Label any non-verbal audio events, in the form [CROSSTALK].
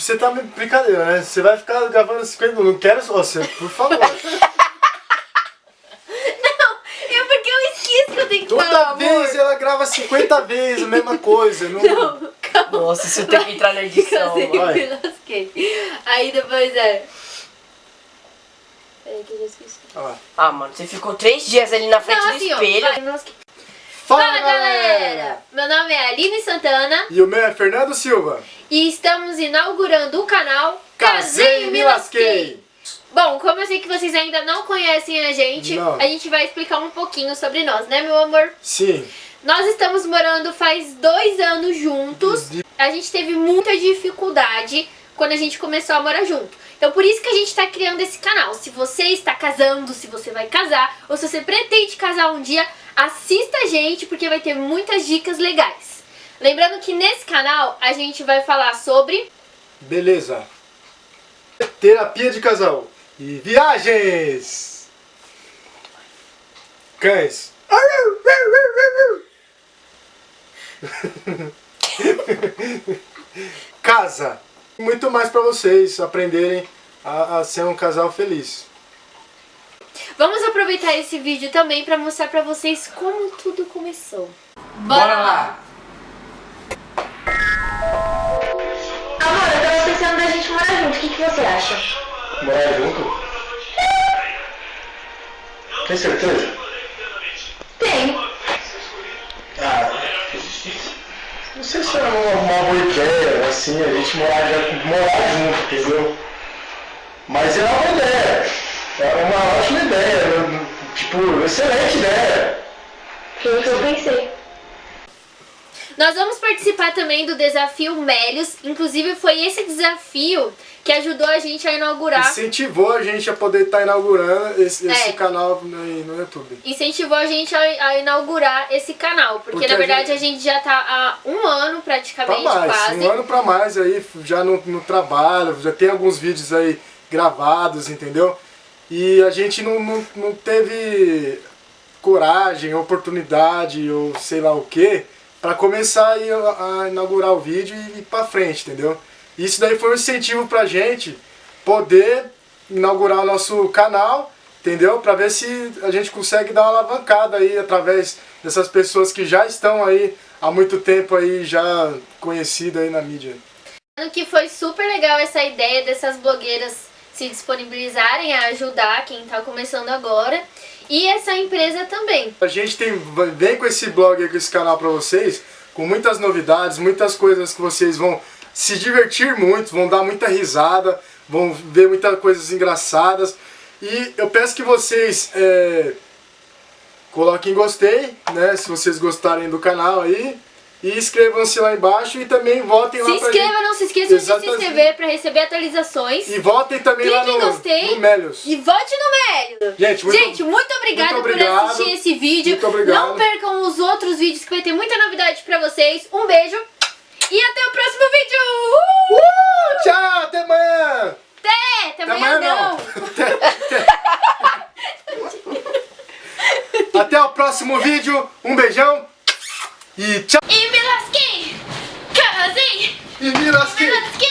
você tá me brincadeira, né? Você vai ficar gravando 50 minutos. Não quero só você, por favor. [LAUGHS] Não, é porque eu esqueço que eu tenho que Toda falar, vez amor. ela grava 50 [LAUGHS] vezes a mesma coisa. Não... Não, calma. Nossa, isso tem que entrar na [LAUGHS] edição. Vai. me lasquei. Aí depois é... Peraí que eu já esqueci. Ah, mano, você ficou três dias ali na frente Não, do assim, ó, espelho. vai, me lasquei. Fala, Fala galera! Meu nome é Aline Santana E o meu é Fernando Silva. e estamos inaugurando o canal Casei e me lasquei. Bom, como eu sei que vocês ainda não conhecem a gente, Não. a gente vai explicar um pouquinho sobre nós, né meu amor? Sim. Nós estamos morando faz dois anos juntos. A gente teve muita dificuldade quando a gente começou a morar junto. Então por isso que a gente está criando esse canal. Se você está casando, se você vai casar, ou se você pretende casar um dia, assista a gente porque vai ter muitas dicas legais. Lembrando que nesse canal a gente vai falar sobre Beleza. Terapia de casal. E viagens. Cães. [LAUGHS] Casa. Muito mais pra vocês aprenderem a, a ser um casal feliz. Vamos aproveitar esse vídeo também para mostrar para vocês como tudo começou. Amor, eu tava pensando da gente morar junto, o que, que você acha? Morar junto? Tem certeza? Tem. Ah, não sei se é uma, uma boa ideia, assim, a gente morar, já- morar junto, entendeu? Mas é uma. É uma ótima ideia. né? Tipo, excelente ideia. Foi o que eu pensei. Nós vamos participar também do desafio Melios. Inclusive foi esse desafio que ajudou a gente a inaugurar. Incentivou a gente a poder estar inaugurando esse, esse É. canal no, no YouTube. Incentivou a gente a, a inaugurar esse canal. Porque, Porque na a verdade a gente- gente... já tá há um ano Pra praticamente mais, quase. um ano pra mais aí, já no, no trabalho, já tem alguns vídeos aí gravados, entendeu? E a gente não, não, não teve coragem, oportunidade ou sei lá o que para começar a, a inaugurar o vídeo e ir pra frente, entendeu? Isso daí foi um incentivo pra gente poder inaugurar o nosso canal, entendeu? Pra ver se a gente consegue dar uma alavancada aí através dessas pessoas que já estão aí há muito tempo aí já conhecidas aí na mídia. Que foi super legal essa ideia dessas blogueiras se disponibilizarem a ajudar quem tá começando agora. E essa empresa também. A gente tem, vem com esse blog, com esse canal pra vocês, com muitas novidades, muitas coisas que vocês vão se divertir muito, vão dar muita risada, vão ver muitas coisas engraçadas. E eu peço que vocês é, coloquem gostei, né, se vocês gostarem do canal aí. E inscrevam-se lá embaixo e também votem Se lá pra inscreva, gente. não se esqueçam de se inscrever para receber atualizações. E votem também lá Clique em no, gostei. no Melios. E vote no Mélio! Gente, muito, Gente, muito obrigada muito por obrigado. assistir esse vídeo. Muito obrigado. Não percam os outros vídeos que vai ter muita novidade pra vocês. Um beijo e até o próximo vídeo! Uh! Uh, tchau, até amanhã! Até! Até Até amanhã não! não. [LAUGHS] Até o próximo vídeo. Um beijão. E tchau. E me lasquei! Casei!